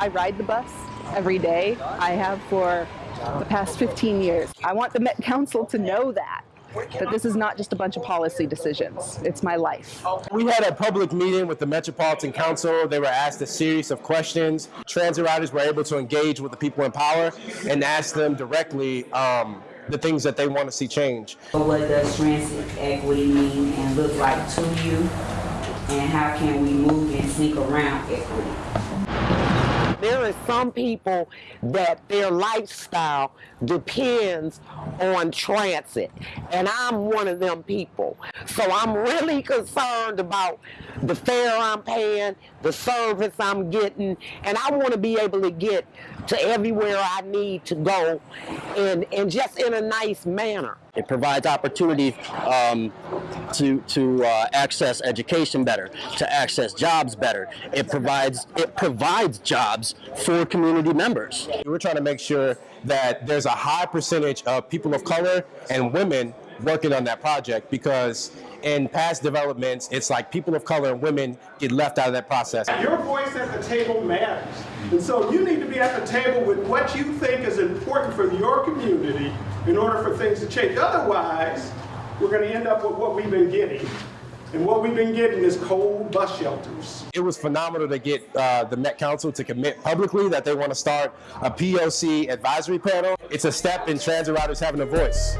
I ride the bus every day. I have for the past 15 years. I want the Met Council to know that. That this is not just a bunch of policy decisions. It's my life. We had a public meeting with the Metropolitan Council. They were asked a series of questions. Transit riders were able to engage with the people in power and ask them directly um, the things that they want to see change. What does transit equity mean and look like to you? And how can we move and sneak around equity? Some people that their lifestyle depends on transit, and I'm one of them people. So I'm really concerned about the fare I'm paying, the service I'm getting, and I want to be able to get to everywhere I need to go and, and just in a nice manner. It provides opportunity um, to to uh, access education better, to access jobs better. It provides it provides jobs for community members. We're trying to make sure that there's a high percentage of people of color and women working on that project because in past developments, it's like people of color and women get left out of that process. Your voice at the table matters. And so you need to be at the table with what you think is important for your community in order for things to change. Otherwise, we're going to end up with what we've been getting. And what we've been getting is cold bus shelters. It was phenomenal to get uh, the Met Council to commit publicly that they want to start a POC advisory panel. It's a step in transit riders having a voice.